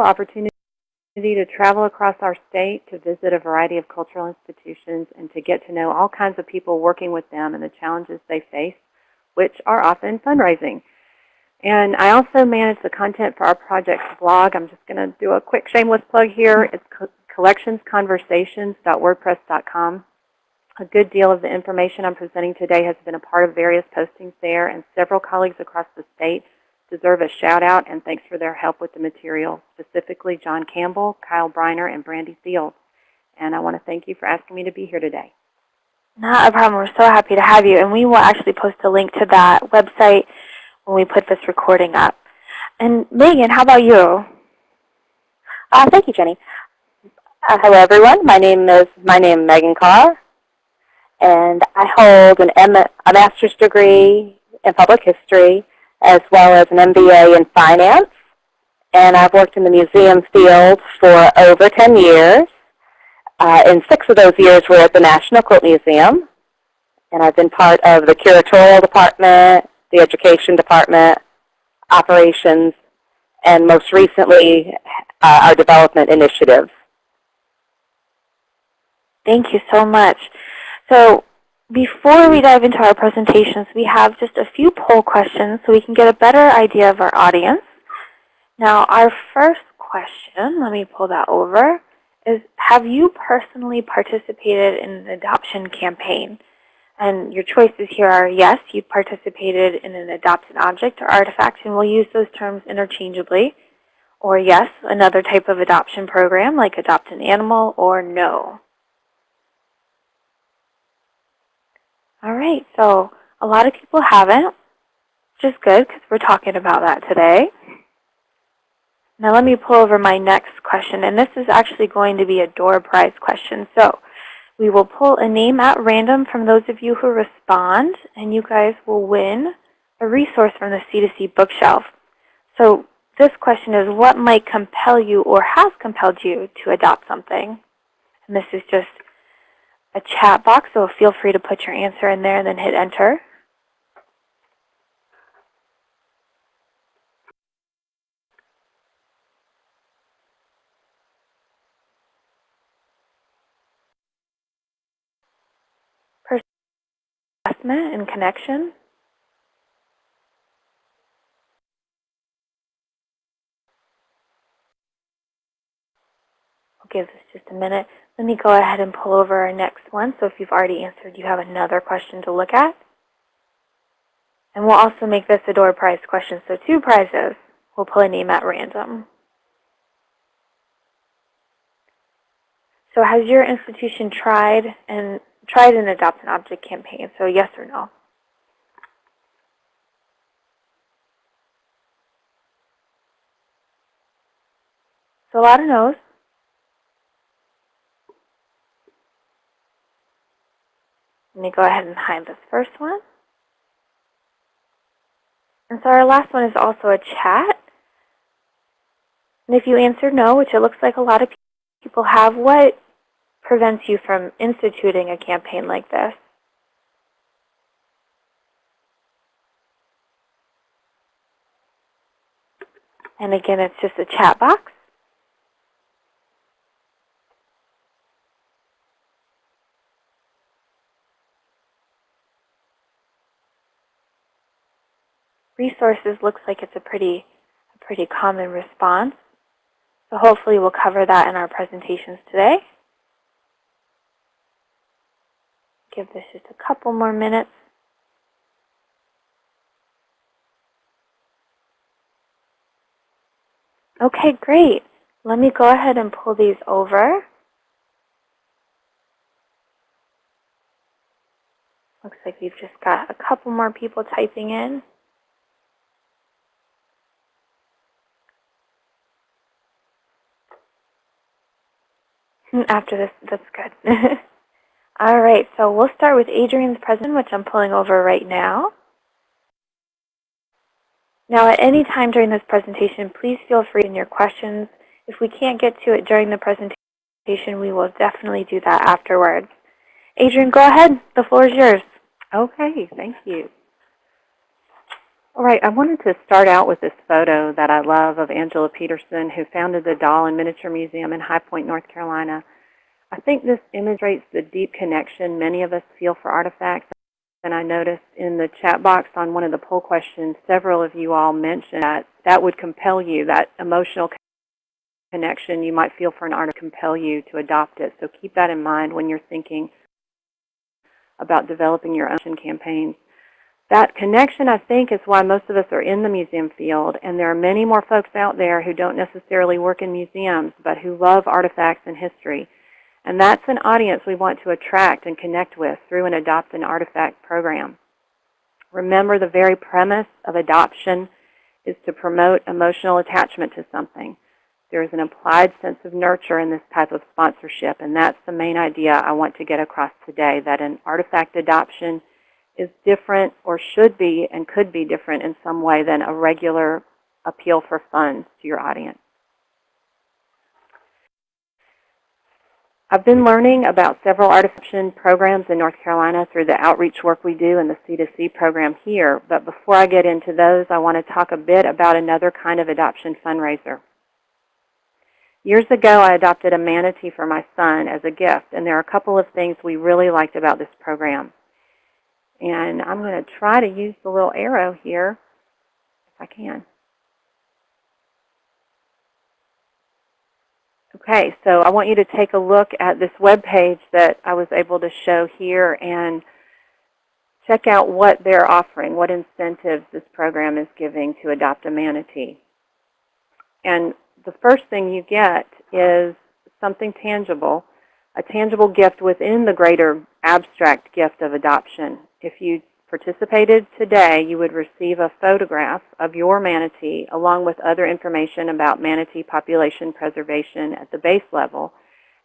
wonderful opportunity to travel across our state to visit a variety of cultural institutions and to get to know all kinds of people working with them and the challenges they face, which are often fundraising. And I also manage the content for our project's blog. I'm just going to do a quick shameless plug here. It's collectionsconversations.wordpress.com. A good deal of the information I'm presenting today has been a part of various postings there, and several colleagues across the state deserve a shout out and thanks for their help with the material, specifically John Campbell, Kyle Briner, and Brandy Field. And I want to thank you for asking me to be here today. Not a problem. We're so happy to have you. And we will actually post a link to that website when we put this recording up. And Megan, how about you? Uh, thank you, Jenny. Uh, hello, everyone. My name is my name is Megan Carr, and I hold an M a master's degree in public history as well as an MBA in finance. And I've worked in the museum field for over 10 years. Uh, and six of those years were at the National Quilt Museum. And I've been part of the curatorial department, the education department, operations, and most recently, uh, our development initiatives. Thank you so much. So before we dive into our presentations, we have just a few poll questions so we can get a better idea of our audience. Now, our first question, let me pull that over, is have you personally participated in an adoption campaign? And your choices here are yes, you participated in an adopted object or artifact, and we'll use those terms interchangeably. Or yes, another type of adoption program like adopt an animal, or no. All right, so a lot of people haven't, which is good because we're talking about that today. Now let me pull over my next question, and this is actually going to be a door prize question. So we will pull a name at random from those of you who respond, and you guys will win a resource from the C2C bookshelf. So this question is, what might compel you or has compelled you to adopt something? And this is just a chat box, so feel free to put your answer in there and then hit enter. Assessment and connection. I'll give this just a minute. Let me go ahead and pull over our next one. So if you've already answered, you have another question to look at. And we'll also make this a door prize question. So two prizes. We'll pull a name at random. So has your institution tried and tried an adopt an object campaign? So yes or no? So a lot of no's. Let me go ahead and hide this first one. And so our last one is also a chat. And if you answer no, which it looks like a lot of people have, what prevents you from instituting a campaign like this? And again, it's just a chat box. Resources looks like it's a pretty, a pretty common response. So hopefully we'll cover that in our presentations today. Give this just a couple more minutes. Okay, great. Let me go ahead and pull these over. Looks like we've just got a couple more people typing in. After this, that's good. All right, so we'll start with Adrienne's present, which I'm pulling over right now. Now, at any time during this presentation, please feel free in your questions. If we can't get to it during the presentation, we will definitely do that afterwards. Adrian, go ahead. The floor is yours. Okay, thank you. All right, I wanted to start out with this photo that I love of Angela Peterson, who founded the Doll and Miniature Museum in High Point, North Carolina. I think this illustrates the deep connection many of us feel for artifacts. And I noticed in the chat box on one of the poll questions, several of you all mentioned that that would compel you, that emotional connection you might feel for an artist compel you to adopt it. So keep that in mind when you're thinking about developing your own campaigns. That connection, I think, is why most of us are in the museum field, and there are many more folks out there who don't necessarily work in museums, but who love artifacts and history. And that's an audience we want to attract and connect with through an Adopt an Artifact program. Remember, the very premise of adoption is to promote emotional attachment to something. There is an implied sense of nurture in this type of sponsorship, and that's the main idea I want to get across today, that an artifact adoption is different or should be and could be different in some way than a regular appeal for funds to your audience. I've been learning about several artifact programs in North Carolina through the outreach work we do in the C2C program here. But before I get into those, I want to talk a bit about another kind of adoption fundraiser. Years ago, I adopted a manatee for my son as a gift, and there are a couple of things we really liked about this program. And I'm going to try to use the little arrow here if I can. Okay, so I want you to take a look at this web page that I was able to show here and check out what they're offering, what incentives this program is giving to adopt a manatee. And the first thing you get is something tangible, a tangible gift within the greater abstract gift of adoption. If you participated today, you would receive a photograph of your manatee along with other information about manatee population preservation at the base level.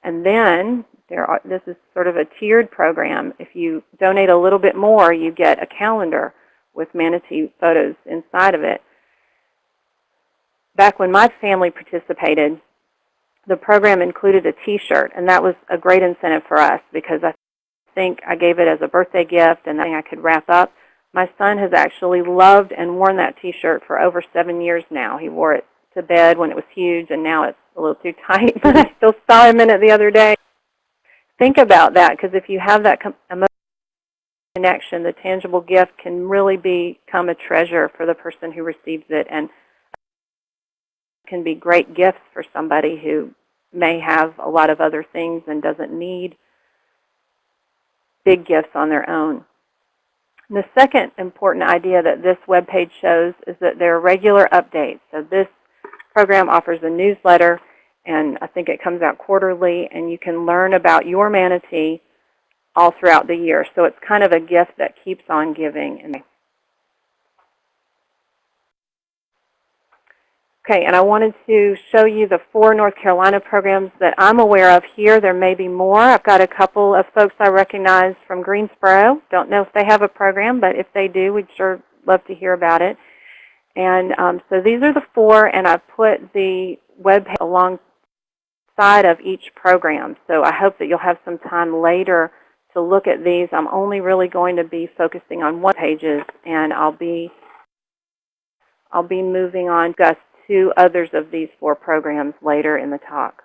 And then there are, this is sort of a tiered program. If you donate a little bit more, you get a calendar with manatee photos inside of it. Back when my family participated, the program included a t-shirt, and that was a great incentive for us because I think I gave it as a birthday gift and I could wrap up. My son has actually loved and worn that t-shirt for over seven years now. He wore it to bed when it was huge, and now it's a little too tight, but I still saw him in it the other day. Think about that, because if you have that emotional connection, the tangible gift can really become a treasure for the person who receives it, and can be great gifts for somebody who may have a lot of other things and doesn't need big gifts on their own. And the second important idea that this web page shows is that there are regular updates. So this program offers a newsletter, and I think it comes out quarterly, and you can learn about your manatee all throughout the year. So it's kind of a gift that keeps on giving. Okay, and I wanted to show you the four North Carolina programs that I'm aware of here. There may be more. I've got a couple of folks I recognize from Greensboro. Don't know if they have a program, but if they do, we'd sure love to hear about it. And um, so these are the four, and I've put the web page alongside of each program. So I hope that you'll have some time later to look at these. I'm only really going to be focusing on one pages, and I'll be I'll be moving on to to others of these four programs later in the talk.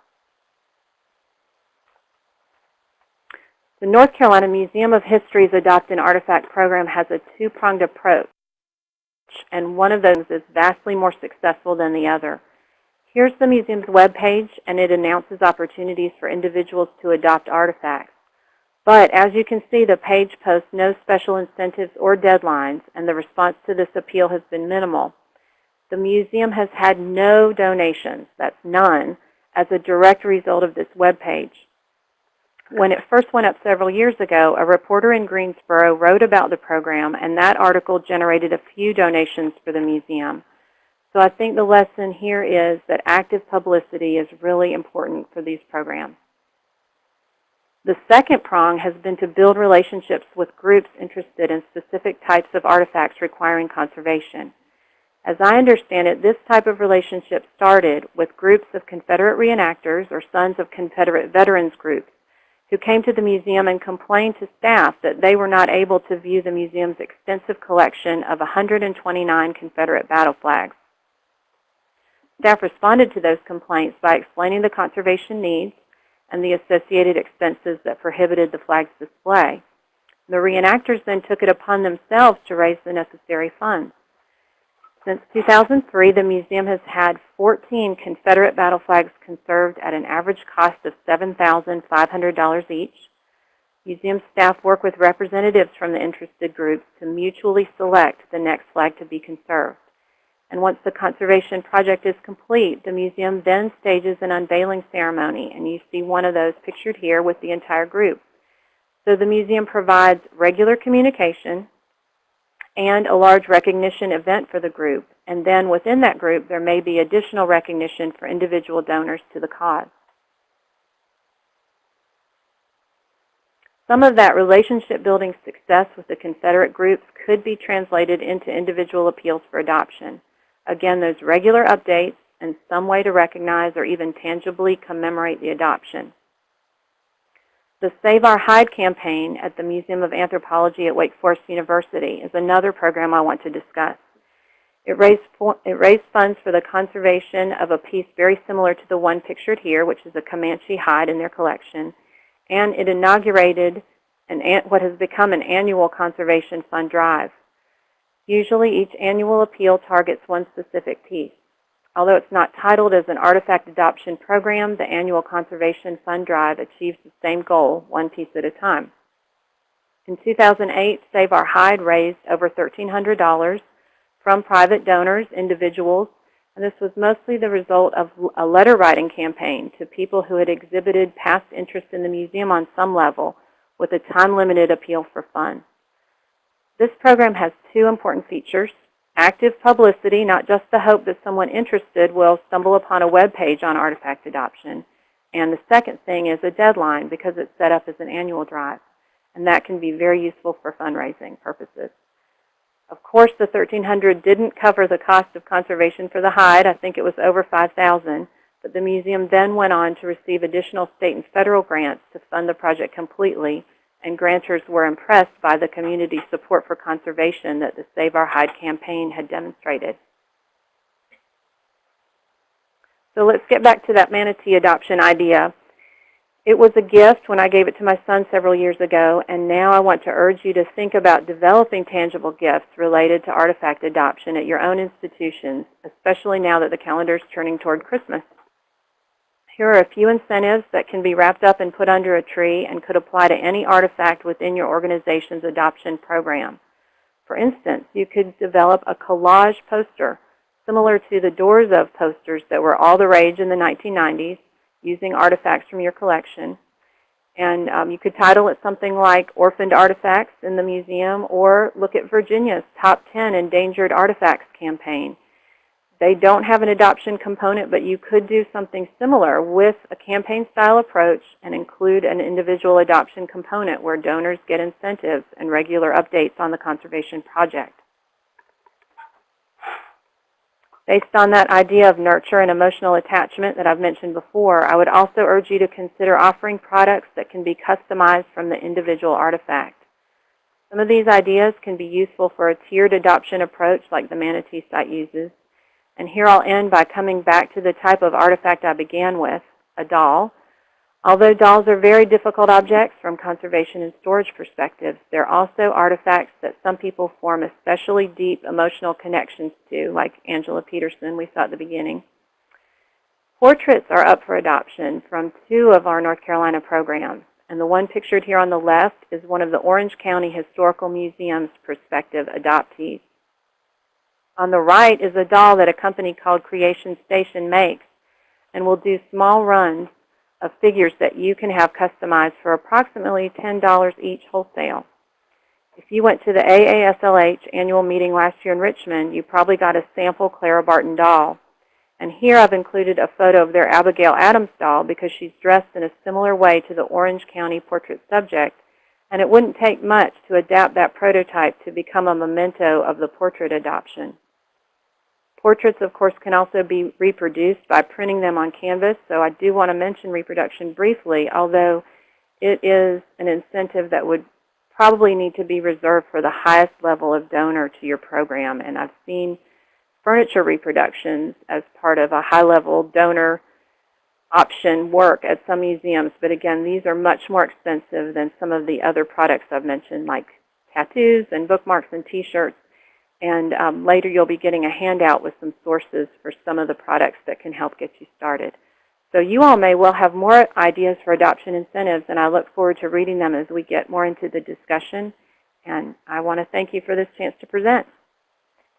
The North Carolina Museum of History's Adopt an Artifact program has a two-pronged approach, and one of those is vastly more successful than the other. Here's the museum's webpage, and it announces opportunities for individuals to adopt artifacts. But as you can see, the page posts no special incentives or deadlines, and the response to this appeal has been minimal. The museum has had no donations, that's none, as a direct result of this web page. When it first went up several years ago, a reporter in Greensboro wrote about the program, and that article generated a few donations for the museum. So I think the lesson here is that active publicity is really important for these programs. The second prong has been to build relationships with groups interested in specific types of artifacts requiring conservation. As I understand it, this type of relationship started with groups of Confederate reenactors or Sons of Confederate Veterans groups who came to the museum and complained to staff that they were not able to view the museum's extensive collection of 129 Confederate battle flags. Staff responded to those complaints by explaining the conservation needs and the associated expenses that prohibited the flag's display. The reenactors then took it upon themselves to raise the necessary funds. Since 2003, the museum has had 14 Confederate battle flags conserved at an average cost of $7,500 each. Museum staff work with representatives from the interested groups to mutually select the next flag to be conserved. And once the conservation project is complete, the museum then stages an unveiling ceremony, and you see one of those pictured here with the entire group. So the museum provides regular communication and a large recognition event for the group. And then within that group, there may be additional recognition for individual donors to the cause. Some of that relationship building success with the Confederate groups could be translated into individual appeals for adoption. Again, those regular updates and some way to recognize or even tangibly commemorate the adoption. The Save Our Hide campaign at the Museum of Anthropology at Wake Forest University is another program I want to discuss. It raised, it raised funds for the conservation of a piece very similar to the one pictured here, which is a Comanche hide in their collection, and it inaugurated an, what has become an annual conservation fund drive. Usually each annual appeal targets one specific piece. Although it's not titled as an artifact adoption program, the annual Conservation Fund Drive achieves the same goal, one piece at a time. In 2008, Save Our Hide raised over $1,300 from private donors, individuals, and this was mostly the result of a letter writing campaign to people who had exhibited past interest in the museum on some level with a time-limited appeal for funds. This program has two important features active publicity, not just the hope that someone interested will stumble upon a web page on artifact adoption. And the second thing is a deadline because it's set up as an annual drive. And that can be very useful for fundraising purposes. Of course, the 1300 didn't cover the cost of conservation for the hide. I think it was over 5000 But the museum then went on to receive additional state and federal grants to fund the project completely and grantors were impressed by the community support for conservation that the Save Our Hide campaign had demonstrated. So let's get back to that manatee adoption idea. It was a gift when I gave it to my son several years ago, and now I want to urge you to think about developing tangible gifts related to artifact adoption at your own institutions, especially now that the calendar is turning toward Christmas. Here are a few incentives that can be wrapped up and put under a tree and could apply to any artifact within your organization's adoption program. For instance, you could develop a collage poster similar to the Doors of posters that were all the rage in the 1990s using artifacts from your collection. And um, you could title it something like Orphaned Artifacts in the Museum or look at Virginia's Top 10 Endangered Artifacts campaign they don't have an adoption component, but you could do something similar with a campaign-style approach and include an individual adoption component where donors get incentives and regular updates on the conservation project. Based on that idea of nurture and emotional attachment that I've mentioned before, I would also urge you to consider offering products that can be customized from the individual artifact. Some of these ideas can be useful for a tiered adoption approach like the Manatee site uses. And here I'll end by coming back to the type of artifact I began with, a doll. Although dolls are very difficult objects from conservation and storage perspectives, they're also artifacts that some people form especially deep emotional connections to, like Angela Peterson we saw at the beginning. Portraits are up for adoption from two of our North Carolina programs. And the one pictured here on the left is one of the Orange County Historical Museum's prospective adoptees. On the right is a doll that a company called Creation Station makes and will do small runs of figures that you can have customized for approximately $10 each wholesale. If you went to the AASLH annual meeting last year in Richmond, you probably got a sample Clara Barton doll. And here I've included a photo of their Abigail Adams doll because she's dressed in a similar way to the Orange County portrait subject. And it wouldn't take much to adapt that prototype to become a memento of the portrait adoption. Portraits, of course, can also be reproduced by printing them on canvas, so I do want to mention reproduction briefly, although it is an incentive that would probably need to be reserved for the highest level of donor to your program. And I've seen furniture reproductions as part of a high-level donor option work at some museums. But again, these are much more expensive than some of the other products I've mentioned, like tattoos and bookmarks and T-shirts. And um, later you'll be getting a handout with some sources for some of the products that can help get you started. So you all may well have more ideas for adoption incentives, and I look forward to reading them as we get more into the discussion. And I want to thank you for this chance to present.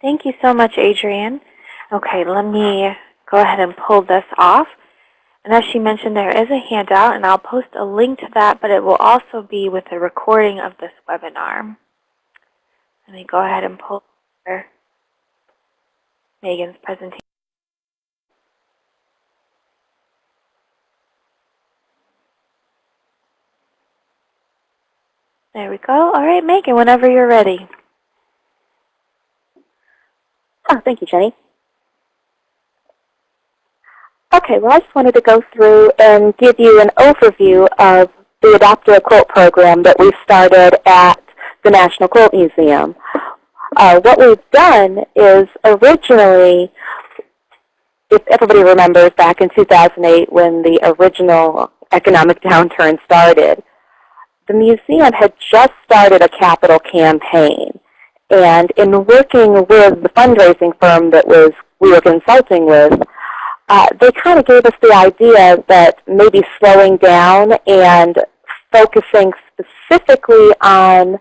Thank you so much, Adrienne. Okay, let me go ahead and pull this off. And as she mentioned, there is a handout, and I'll post a link to that, but it will also be with a recording of this webinar. Let me go ahead and pull Megan's presentation. There we go. All right, Megan, whenever you're ready. Oh, thank you, Jenny. Okay, well, I just wanted to go through and give you an overview of the Adopt a Quilt program that we started at the National Quilt Museum. Uh, what we've done is originally, if everybody remembers back in 2008 when the original economic downturn started, the museum had just started a capital campaign. And in working with the fundraising firm that was we were consulting with, uh, they kind of gave us the idea that maybe slowing down and focusing specifically on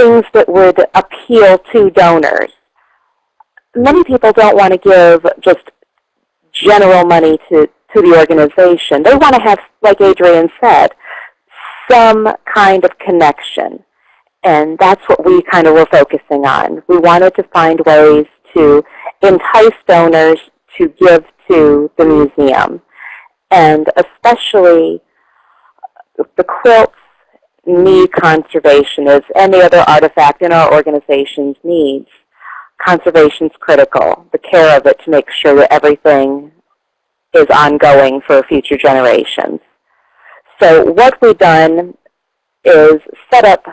things that would appeal to donors. Many people don't want to give just general money to, to the organization. They want to have, like Adrienne said, some kind of connection. And that's what we kind of were focusing on. We wanted to find ways to entice donors to give to the museum. And especially the quilts need conservation as any other artifact in our organization's needs. Conservation is critical, the care of it to make sure that everything is ongoing for future generations. So what we've done is set up,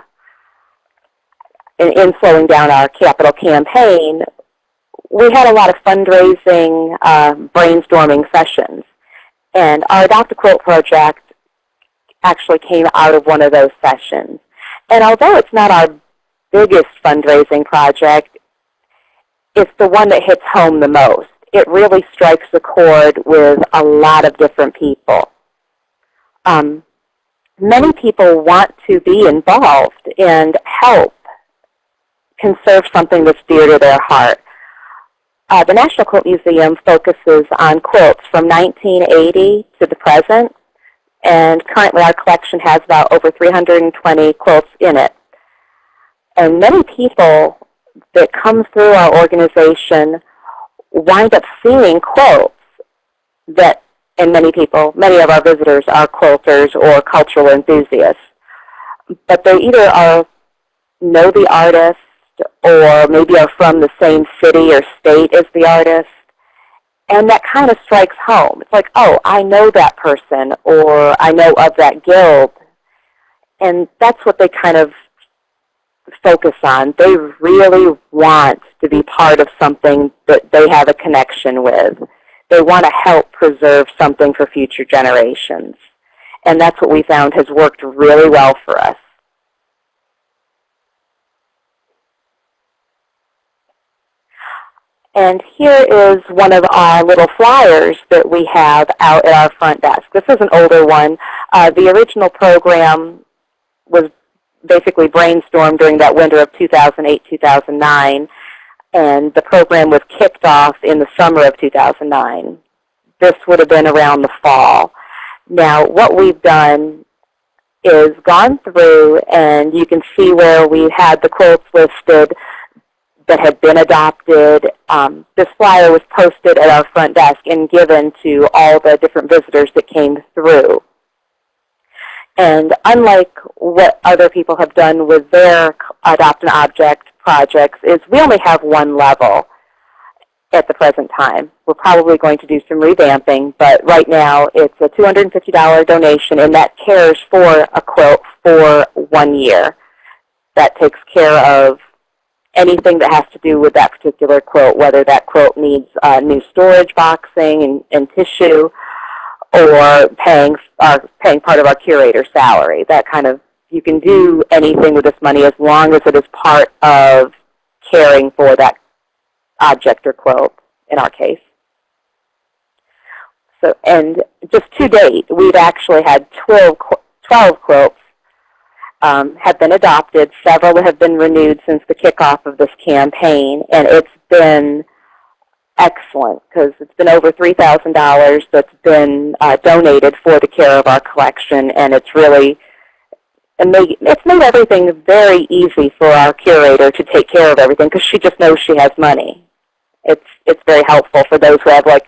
in, in slowing down our capital campaign, we had a lot of fundraising, uh, brainstorming sessions. And our Adopt a Quilt project actually came out of one of those sessions. And although it's not our biggest fundraising project, it's the one that hits home the most. It really strikes a chord with a lot of different people. Um, many people want to be involved and help conserve something that's dear to their heart. Uh, the National Quilt Museum focuses on quilts from 1980 to the present, and currently our collection has about over 320 quilts in it. And many people that come through our organization wind up seeing quilts that, and many people, many of our visitors are quilters or cultural enthusiasts. But they either are know the artist or maybe are from the same city or state as the artist. And that kind of strikes home. It's like, oh, I know that person, or I know of that guild. And that's what they kind of focus on. They really want to be part of something that they have a connection with. They want to help preserve something for future generations. And that's what we found has worked really well for us. And here is one of our little flyers that we have out at our front desk. This is an older one. Uh, the original program was basically brainstormed during that winter of 2008-2009, and the program was kicked off in the summer of 2009. This would have been around the fall. Now, what we've done is gone through, and you can see where we had the quotes listed that had been adopted. Um, this flyer was posted at our front desk and given to all the different visitors that came through. And unlike what other people have done with their Adopt an Object projects, is we only have one level. at the present time. We're probably going to do some revamping, but right now it's a $250 donation, and that cares for a quilt for one year. That takes care of anything that has to do with that particular quilt, whether that quilt needs uh, new storage boxing and, and tissue, or paying our, paying part of our curator salary. That kind of you can do anything with this money as long as it is part of caring for that object or quilt in our case. So, and just to date, we've actually had 12, qu- 12 quilts um, have been adopted. Several have been renewed since the kickoff of this campaign, and it's been excellent because it's been over $3,000 that's been uh, donated for the care of our collection, and it's really and made, it's made everything very easy for our curator to take care of everything because she just knows she has money. It's it's very helpful for those who have like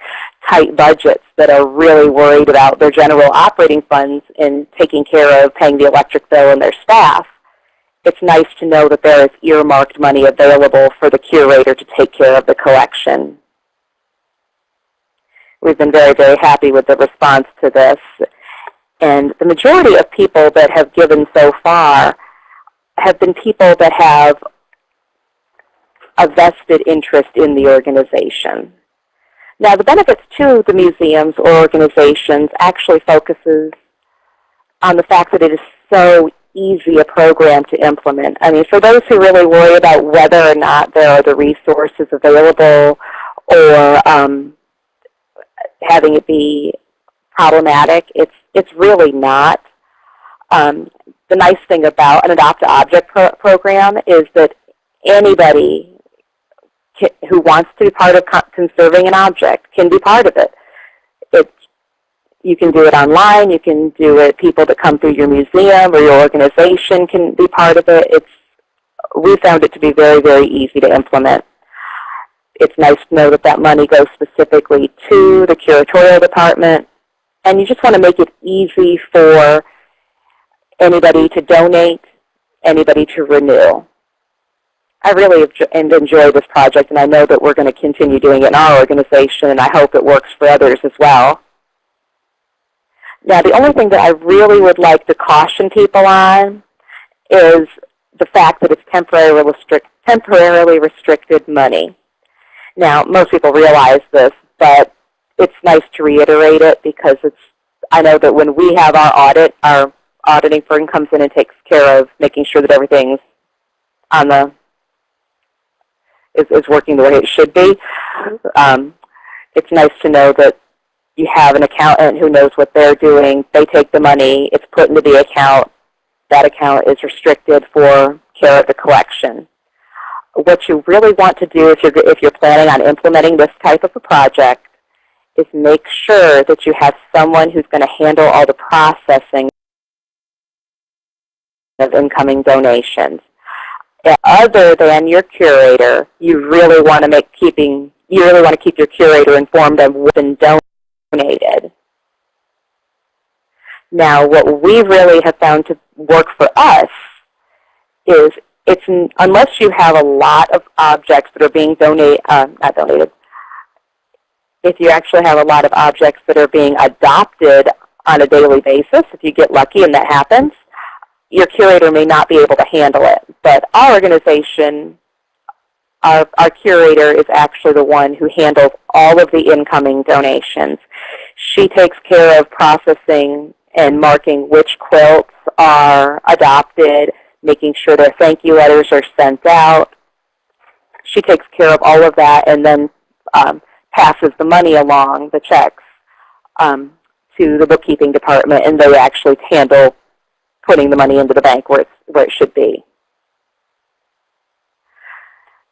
tight budgets that are really worried about their general operating funds and taking care of paying the electric bill and their staff. It's nice to know that there is earmarked money available for the curator to take care of the collection. We've been very, very happy with the response to this. And the majority of people that have given so far have been people that have a vested interest in the organization. Now, the benefits to the museums or organizations actually focuses on the fact that it is so easy a program to implement. I mean, for those who really worry about whether or not there are the resources available or um, having it be problematic, it's, it's really not. Um, the nice thing about an Adopt-a-Object pro program is that anybody who wants to be part of conserving an object can be part of it. It you can do it online. You can do it. People that come through your museum or your organization can be part of it. It's we found it to be very, very easy to implement. It's nice to know that that money goes specifically to the curatorial department. And you just want to make it easy for anybody to donate, anybody to renew. I really have enjoyed this project, and I know that we're going to continue doing it in our organization, and I hope it works for others as well. Now, the only thing that I really would like to caution people on is the fact that it's temporarily, restrict, temporarily restricted money. Now, most people realize this, but it's nice to reiterate it because it's, I know that when we have our audit, our auditing firm comes in and takes care of making sure that everything's on the is, is working the way it should be. Um, it's nice to know that you have an accountant who knows what they're doing. They take the money. It's put into the account. That account is restricted for care of the collection. What you really want to do if you're, if you're planning on implementing this type of a project is make sure that you have someone who's going to handle all the processing of incoming donations other than your curator, you really want to make keeping you really want to keep your curator informed of what's been donated. Now, what we really have found to work for us is it's unless you have a lot of objects that are being donated, uh, not donated, if you actually have a lot of objects that are being adopted on a daily basis, if you get lucky and that happens, your curator may not be able to handle it. But our organization, our, our curator is actually the one who handles all of the incoming donations. She takes care of processing and marking which quilts are adopted, making sure their thank you letters are sent out. She takes care of all of that and then um, passes the money along, the checks, um, to the bookkeeping department, and they actually handle putting the money into the bank where, it's, where it should be.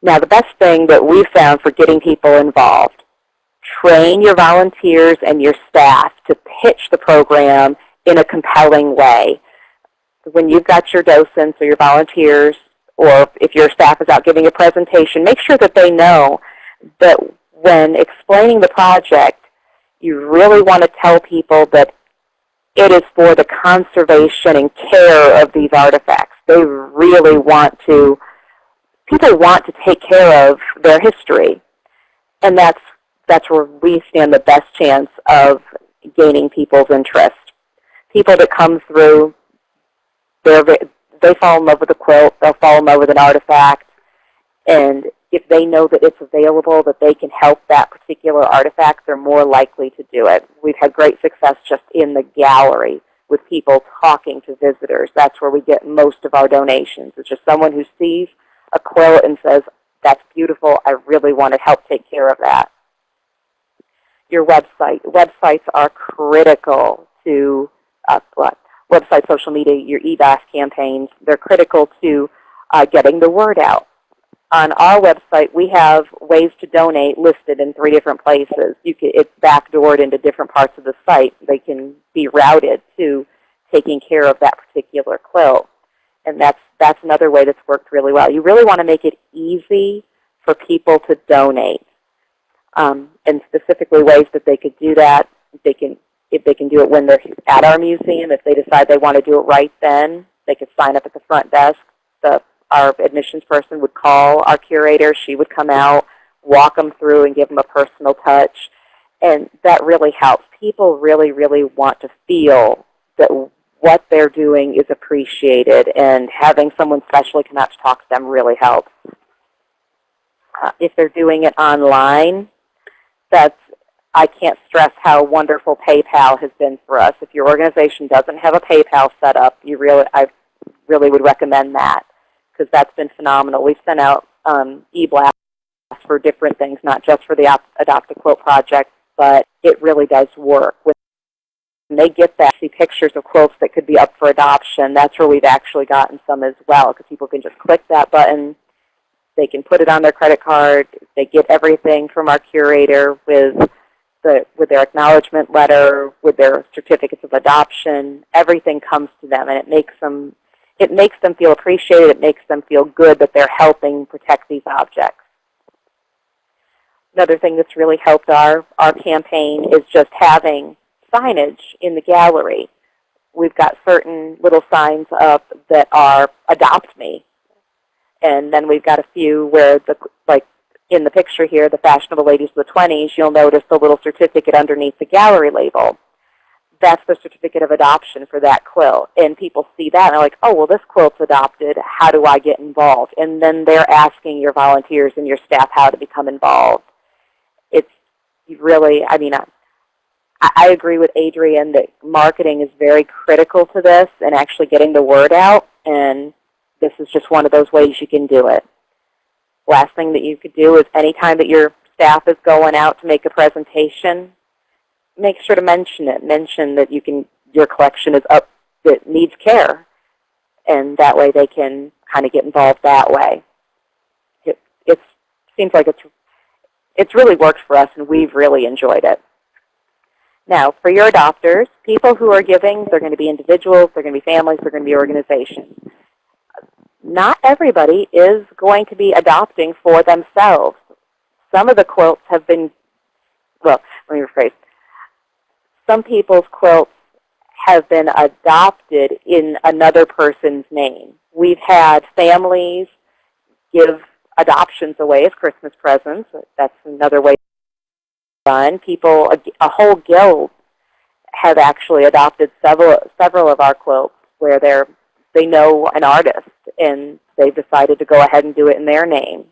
Now, the best thing that we've found for getting people involved, train your volunteers and your staff to pitch the program in a compelling way. When you've got your docents or your volunteers, or if your staff is out giving a presentation, make sure that they know that when explaining the project, you really want to tell people that it is for the conservation and care of these artifacts. They really want to, people want to take care of their history. and that's that's where we stand the best chance of gaining people's interest. People that come through, they fall in love with a quilt, they'll fall in love with an artifact, and if they know that it's available, that they can help that particular artifact, they're more likely to do it. We've had great success just in the gallery with people talking to visitors. That's where we get most of our donations. It's just someone who sees a quilt and says, that's beautiful, I really want to help take care of that. Your website. Websites are critical to uh, what? website, social media, your e-blast campaigns. They're critical to uh, getting the word out. On our website, we have ways to donate listed in three different places. You can, it's backdoored into different parts of the site. They can be routed to taking care of that particular quilt. And that's, that's another way that's worked really well. You really want to make it easy for people to donate. Um, and specifically ways that they could do that. They can, if they can do it when they're at our museum, if they decide they want to do it right then, they could sign up at the front desk. The our admissions person would call our curator. She would come out, walk them through, and give them a personal touch. And that really helps. People really, really want to feel that what they're doing is appreciated, and having someone specially come out to talk to them really helps. Uh, if they're doing it online, that's I can't stress how wonderful PayPal has been for us. If your organization doesn't have a PayPal set up, you really I really would recommend that because that's been phenomenal. We've sent out um, e-blasts for different things, not just for the Adopt a Quilt project, but it really does work. When they get that, see pictures of quilts that could be up for adoption, that's where we've actually gotten some as well, because people can just click that button. They can put it on their credit card. They get everything from our curator with the, with their acknowledgement letter, with their certificates of adoption. Everything comes to them, and it makes them it makes them feel appreciated. It makes them feel good that they're helping protect these objects. Another thing that's really helped our, our campaign is just having signage in the gallery. We've got certain little signs up that are Adopt Me. And then we've got a few where, the like in the picture here, the fashionable ladies of the 20s, you'll notice the little certificate underneath the gallery label that's the certificate of adoption for that quilt. And people see that and they're like, oh, well, this quilt's adopted. How do I get involved? And then they're asking your volunteers and your staff how to become involved. It's really, I mean, I, I agree with Adrienne that marketing is very critical to this and actually getting the word out. And this is just one of those ways you can do it. Last thing that you could do is anytime that your staff is going out to make a presentation, make sure to mention it. Mention that you can your collection is up that needs care, and that way they can kind of get involved that way. It it seems like it's it's really worked for us, and we've really enjoyed it. Now, for your adopters, people who are giving, they're going to be individuals, they're going to be families, they're going to be organizations. Not everybody is going to be adopting for themselves. Some of the quilts have been, well, let me rephrase some people's quilts have been adopted in another person's name. We've had families give adoptions away as Christmas presents. That's another way done. People, a, a whole guild have actually adopted several several of our quilts where they're they know an artist and they've decided to go ahead and do it in their name.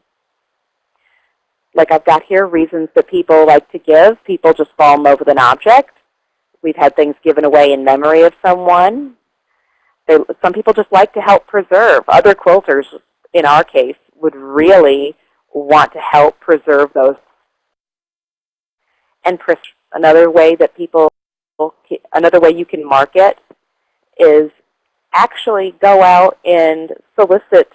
Like I've got here, reasons that people like to give. People just fall in love with an object. We've had things given away in memory of someone. They, some people just like to help preserve. Other quilters, in our case, would really want to help preserve those. And another way that people, another way you can market is actually go out and solicit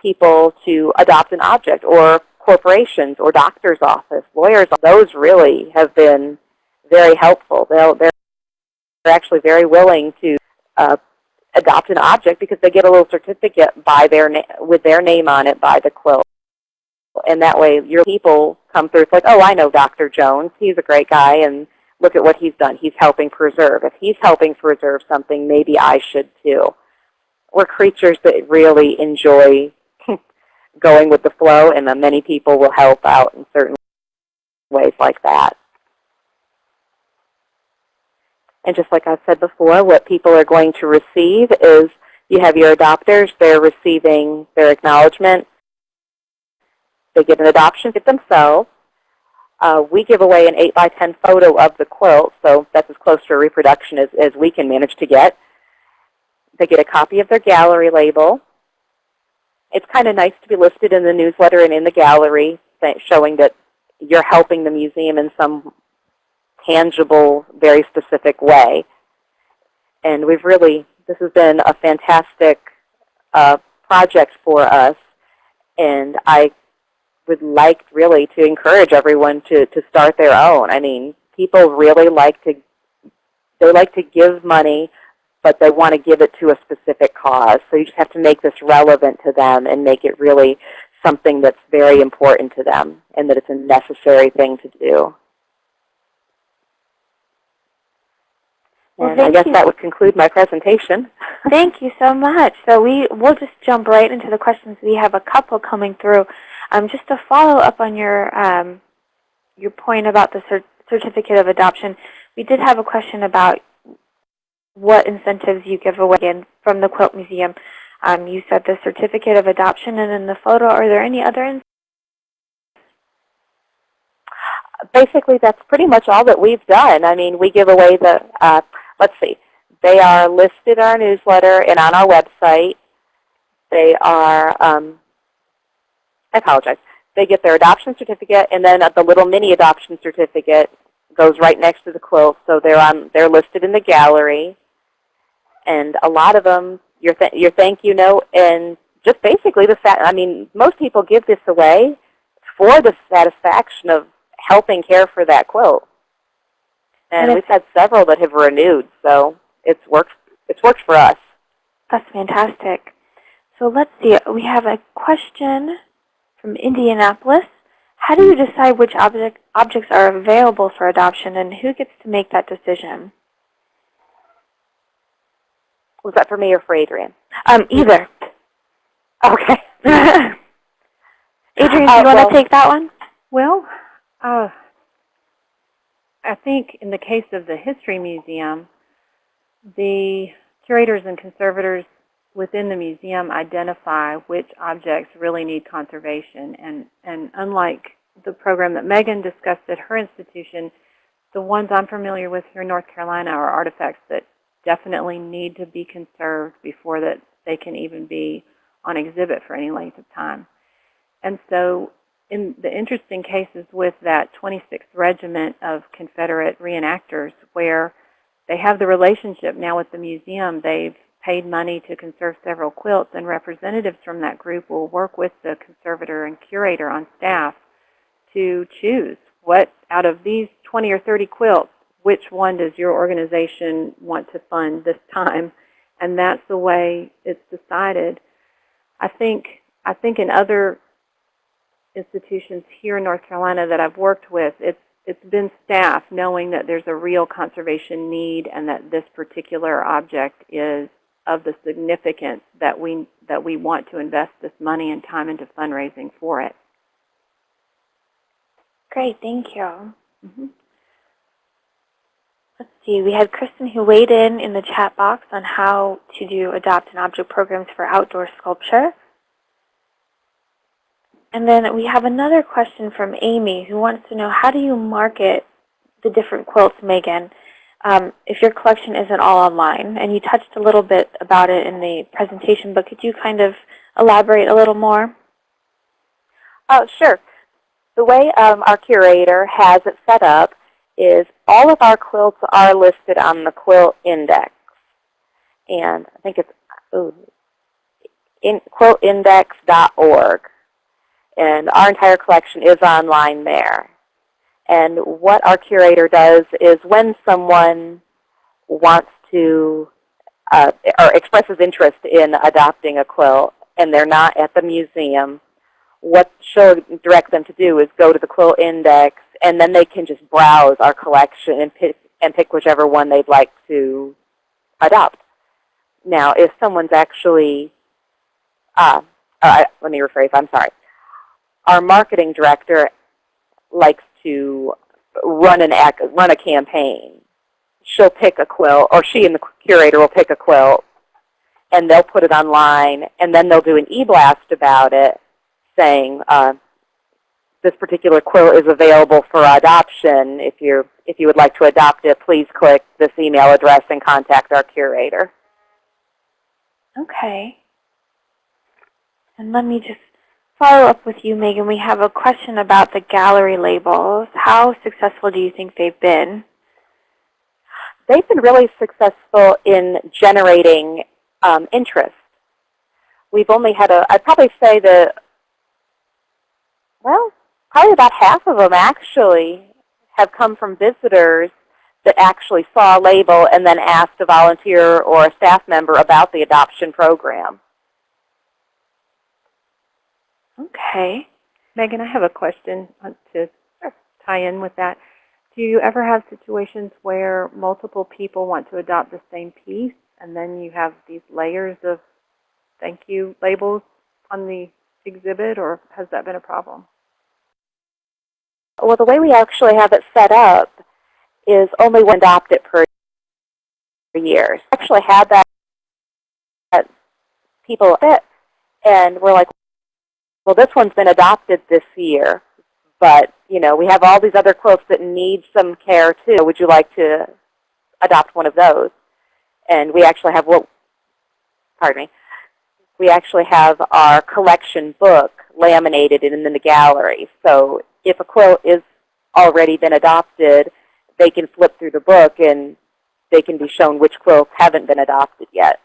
people to adopt an object or corporations or doctor's office, lawyers. Those really have been very helpful. They'll, they're actually very willing to uh, adopt an object because they get a little certificate by their with their name on it by the quilt. And that way your people come through. It's like, oh, I know Dr. Jones. He's a great guy, and look at what he's done. He's helping preserve. If he's helping preserve something, maybe I should too. We're creatures that really enjoy going with the flow, and many people will help out in certain ways like that. And just like I've said before, what people are going to receive is you have your adopters, they're receiving their acknowledgement. They get an adoption kit themselves. Uh, we give away an 8 by 10 photo of the quilt, so that's as close to a reproduction as, as we can manage to get. They get a copy of their gallery label. It's kind of nice to be listed in the newsletter and in the gallery, showing that you're helping the museum in some tangible, very specific way. And we've really, this has been a fantastic uh, project for us. And I would like really to encourage everyone to, to start their own. I mean, people really like to, they like to give money, but they want to give it to a specific cause. So you just have to make this relevant to them and make it really something that's very important to them and that it's a necessary thing to do. Well, and I guess you. that would conclude my presentation. Thank you so much. So we we'll just jump right into the questions. We have a couple coming through. Um, just to follow up on your um, your point about the cer certificate of adoption, we did have a question about what incentives you give away and from the Quilt Museum. Um, you said the certificate of adoption and in the photo. Are there any other incentives? Basically, that's pretty much all that we've done. I mean, we give away the, uh, let's see, they are listed in our newsletter and on our website. They are, um, I apologize, they get their adoption certificate and then the little mini adoption certificate goes right next to the quilt. So they're, on, they're listed in the gallery. And a lot of them, your, th your thank you note and just basically the fact, I mean, most people give this away for the satisfaction of helping care for that quilt. And, And we've had several that have renewed, so it's worked, it's worked for us. That's fantastic. So let's see. We have a question from Indianapolis. How do you decide which object, objects are available for adoption and who gets to make that decision? Was that for me or for Adrienne? Um, either. Okay. Adrienne, do you Uh, want well- to take that one? Well, uh, I think in the case of the History Museum, the curators and conservators within the museum identify which objects really need conservation. And, and unlike the program that Megan discussed at her institution, the ones I'm familiar with here in North Carolina are artifacts that definitely need to be conserved before that they can even be on exhibit for any length of time. And so in the interesting cases with that 26th Regiment of Confederate reenactors where they have the relationship now with the museum, they've paid money to conserve several quilts, and representatives from that group will work with the conservator and curator on staff to choose what out of these 20 or 30 quilts, which one does your organization want to fund this time? And that's the way it's decided. I think I think in other institutions here in North Carolina that I've worked with, it's it's been staff knowing that there's a real conservation need and that this particular object is of the significance that we that we want to invest this money and time into fundraising for it. Great, thank you. Mhm. Let's see, we had Kristen who weighed in in the chat box on how to do adopt and object programs for outdoor sculpture. And then we have another question from Amy who wants to know how do you market the different quilts, Megan, um, if your collection isn't all online? And you touched a little bit about it in the presentation, but could you kind of elaborate a little more? Oh, sure. The way um, our curator has it set up is all of our quilts are listed on the quilt index. And I think it's ooh, in, quiltindex.org. And our entire collection is online there. And what our curator does is when someone wants to uh, or expresses interest in adopting a quilt and they're not at the museum, what she'll direct them to do is go to the quilt index and then they can just browse our collection and pick, and pick whichever one they'd like to adopt. Now, if someone's actually, uh, uh, let me rephrase, I'm sorry. Our marketing director likes to run an run a campaign. She'll pick a quilt, or she and the curator will pick a quilt, and they'll put it online, and then they'll do an e-blast about it, saying uh, this particular quilt is available for adoption. If you're if you would like to adopt it, please click this email address and contact our curator. Okay. And let me just follow up with you, Megan. We have a question about the gallery labels. How successful do you think they've been? They've been really successful in generating um, interest. We've only had a, I'd probably say that, well, probably about half of them actually have come from visitors that actually saw a label and then asked a volunteer or a staff member about the adoption program. Okay. Megan, I have a question to tie in with that. Do you ever have situations where multiple people want to adopt the same piece and then you have these layers of thank you labels on the exhibit or has that been a problem? Well, the way we actually have it set up is only one adopted per year. We actually had that, that people fit, and we're like, well, this one's been adopted this year, but you know, we have all these other quilts that need some care too. Would you like to adopt one of those? And we actually have what, pardon me, we actually have our collection book laminated and in the gallery. So if a quilt is already been adopted, they can flip through the book and they can be shown which quilts haven't been adopted yet.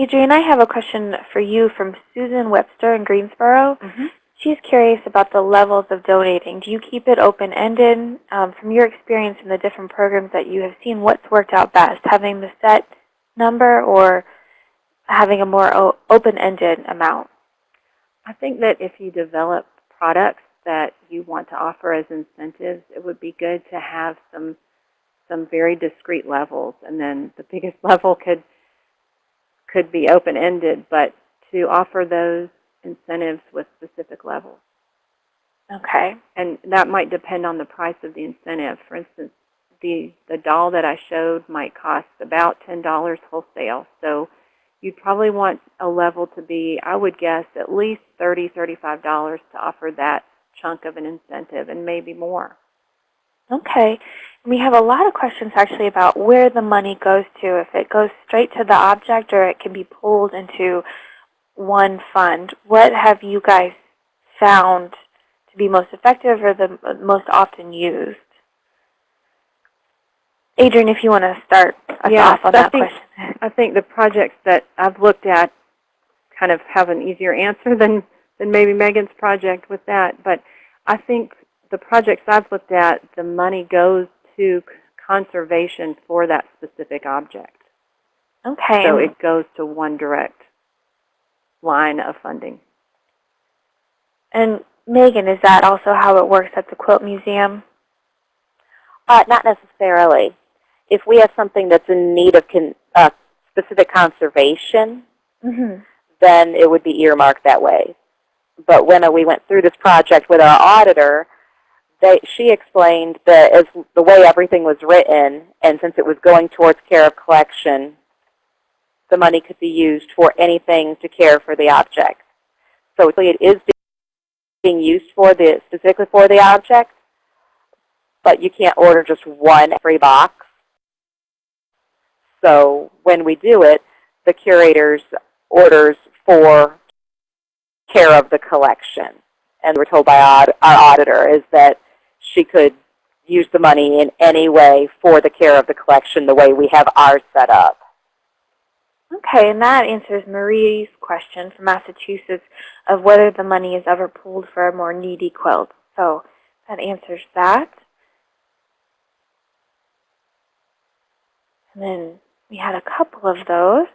Adrienne, I have a question for you from Susan Webster in Greensboro. Mm-hmm. She's curious about the levels of donating. Do you keep it open-ended? Um, from your experience in the different programs that you have seen, what's worked out best, having the set number or having a more open-ended amount? I think that if you develop products that you want to offer as incentives, it would be good to have some some very discrete levels, and then the biggest level could could be open-ended, but to offer those incentives with specific levels. Okay. And that might depend on the price of the incentive. For instance, the, the doll that I showed might cost about $10 wholesale. So you'd probably want a level to be, I would guess, at least $30, $35 to offer that chunk of an incentive and maybe more. Okay. We have a lot of questions actually about where the money goes to, if it goes straight to the object or it can be pulled into one fund. What have you guys found to be most effective or the most often used? Adrienne, if you want to start us Yeah, off on I that think- question. I think the projects that I've looked at kind of have an easier answer than, than maybe Megan's project with that. But I think the projects I've looked at, the money goes to conservation for that specific object. Okay. So it goes to one direct line of funding. And Megan, is that also how it works at the Quilt Museum? Uh, not necessarily. If we have something that's in need of con uh, specific conservation, Mm-hmm. then it would be earmarked that way. But when we went through this project with our auditor, they, she explained that as the way everything was written, and since it was going towards care of collection, the money could be used for anything to care for the object. So it is being used for the specifically for the object, but you can't order just one free box. So when we do it, the curators orders for care of the collection. And we're told by our, our auditor is that she could use the money in any way for the care of the collection the way we have ours set up. Okay, and that answers Marie's question from Massachusetts of whether the money is ever pooled for a more needy quilt. So that answers that. And then we had a couple of those.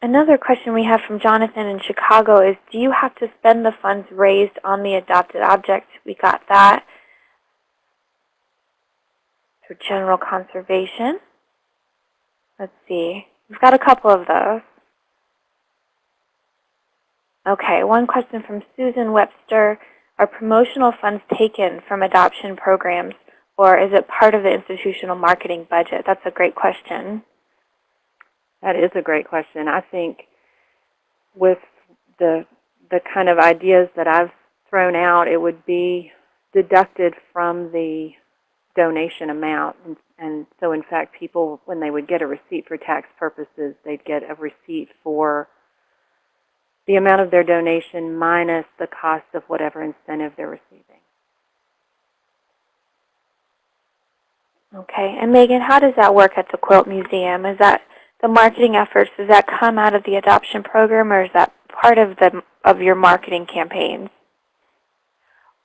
Another question we have from Jonathan in Chicago is, do you have to spend the funds raised on the adopted object? We got that. For general conservation. Let's see. We've got a couple of those. Okay, one question from Susan Webster. Are promotional funds taken from adoption programs, or is it part of the institutional marketing budget? That's a great question. That is a great question. I think with the the kind of ideas that I've thrown out, it would be deducted from the donation amount. And, and so, in fact, people, when they would get a receipt for tax purposes, they'd get a receipt for the amount of their donation minus the cost of whatever incentive they're receiving. Okay, and Megan, how does that work at the Quilt Museum? Is that the marketing efforts, does that come out of the adoption program or is that part of the of your marketing campaigns?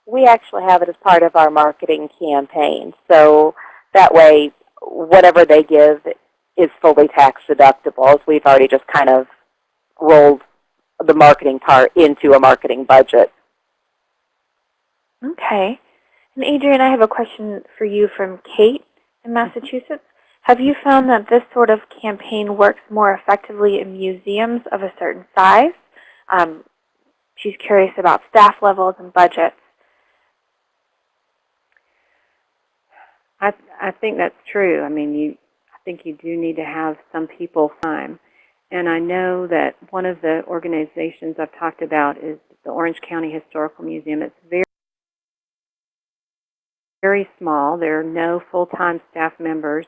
We actually have it as part of our marketing campaign. So that way, whatever they give is fully tax deductible. We've already just kind of rolled the marketing part into a marketing budget. Okay. And Adrienne, I have a question for you from Kate in Massachusetts. Have you found that this sort of campaign works more effectively in museums of a certain size? Um, she's curious about staff levels and budgets. I, I think that's true. I mean, you, I think you do need to have some people time. And I know that one of the organizations I've talked about is the Orange County Historical Museum. It's very, very small. There are no full-time staff members,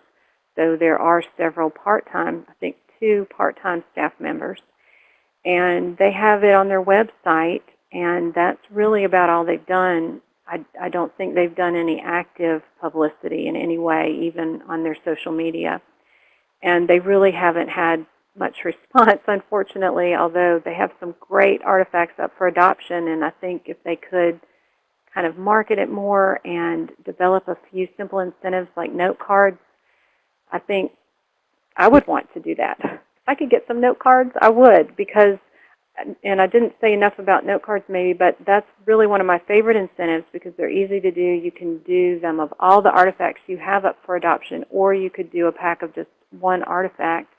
though there are several part-time, I think two part-time staff members. And they have it on their website, and that's really about all they've done. I, I don't think they've done any active publicity in any way, even on their social media. And they really haven't had much response, unfortunately, although they have some great artifacts up for adoption. And I think if they could kind of market it more and develop a few simple incentives like note cards, I think I would want to do that. If I could get some note cards, I would because, and I didn't say enough about note cards maybe, but that's really one of my favorite incentives because they're easy to do. You can do them of all the artifacts you have up for adoption, or you could do a pack of just one artifact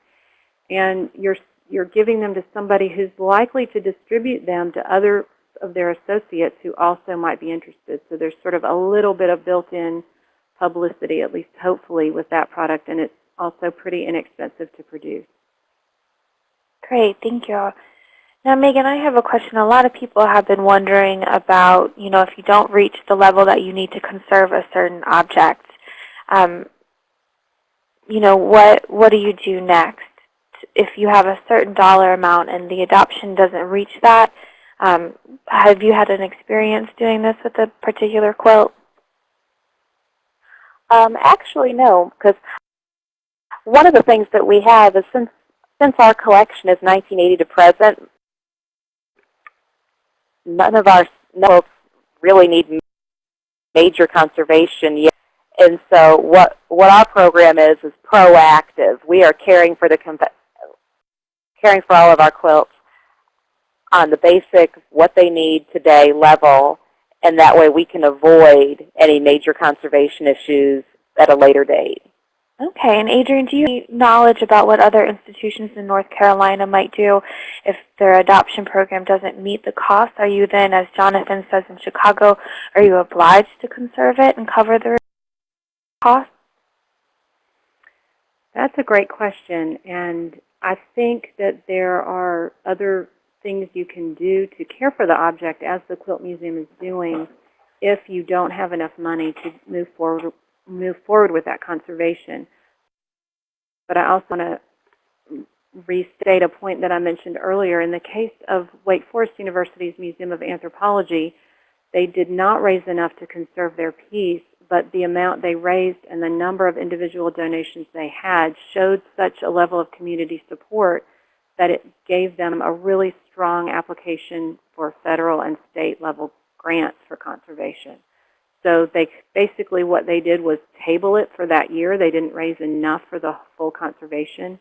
and you're you're giving them to somebody who's likely to distribute them to other of their associates who also might be interested. So there's sort of a little bit of built-in publicity, at least hopefully, with that product, and it's also pretty inexpensive to produce. Great, thank you. Now, Megan, I have a question. A lot of people have been wondering about, you know, if you don't reach the level that you need to conserve a certain object, um, you know, what what do you do next? if you have a certain dollar amount and the adoption doesn't reach that, um, have you had an experience doing this with a particular quilt? Um, actually, no, because one of the things that we have is since since our collection is 1980 to present, none of our quilts really need major conservation yet. And so what what our program is is proactive. We are caring for the caring for all of our quilts on the basic what they need today level, and that way we can avoid any major conservation issues at a later date. Okay, and Adrienne, do you have knowledge about what other institutions in North Carolina might do if their adoption program doesn't meet the cost? Are you then, as Jonathan says in Chicago, are you obliged to conserve it and cover the cost? That's a great question, and I think that there are other things you can do to care for the object as the Quilt Museum is doing if you don't have enough money to move forward move forward with that conservation. But I also want to restate a point that I mentioned earlier. In the case of Wake Forest University's Museum of Anthropology, they did not raise enough to conserve their piece, but the amount they raised and the number of individual donations they had showed such a level of community support that it gave them a really strong application for federal and state level grants for conservation. So they basically what they did was table it for that year. They didn't raise enough for the full conservation.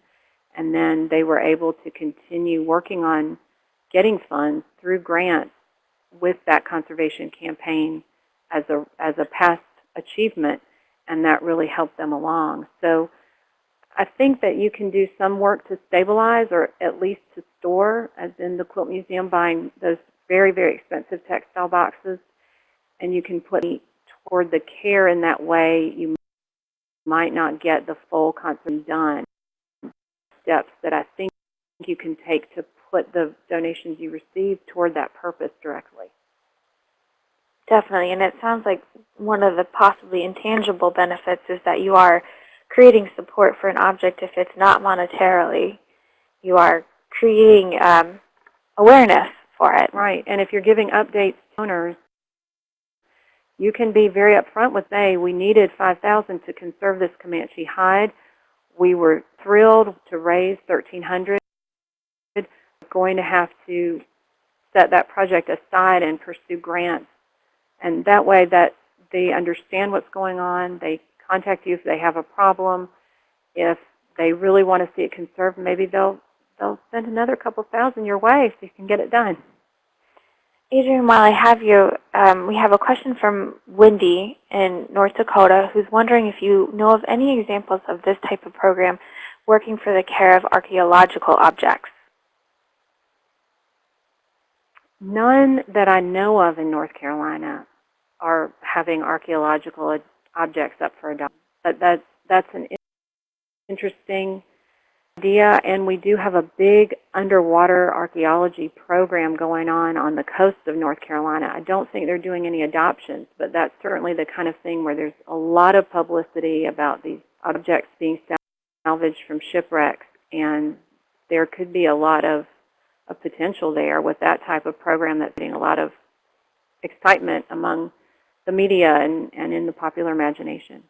And then they were able to continue working on getting funds through grants with that conservation campaign as a, as a past achievement, and that really helped them along. So I think that you can do some work to stabilize or at least to store, as in the Quilt Museum buying those very, very expensive textile boxes. And you can put toward the care in that way. You might not get the full concept done. Steps that I think you can take to put the donations you receive toward that purpose directly. Definitely, and it sounds like one of the possibly intangible benefits is that you are creating support for an object if it's not monetarily. You are creating um, awareness for it. Right, and if you're giving updates to owners, you can be very upfront with, hey, we needed 5000 to conserve this Comanche hide. We were thrilled to raise 1300 We're going to have to set that project aside and pursue grants. And that way that they understand what's going on. They contact you if they have a problem. If they really want to see it conserved, maybe they'll they'll send another couple thousand your way so you can get it done. Adrienne, while I have you, um, we have a question from Wendy in North Dakota who's wondering if you know of any examples of this type of program working for the care of archaeological objects. None that I know of in North Carolina are having archaeological objects up for adoption. But that, that's an interesting idea, and we do have a big underwater archaeology program going on on the coast of North Carolina. I don't think they're doing any adoptions, but that's certainly the kind of thing where there's a lot of publicity about these objects being salvaged from shipwrecks, and there could be a lot of, of potential there with that type of program that's getting a lot of excitement among the media and, and in the popular imagination.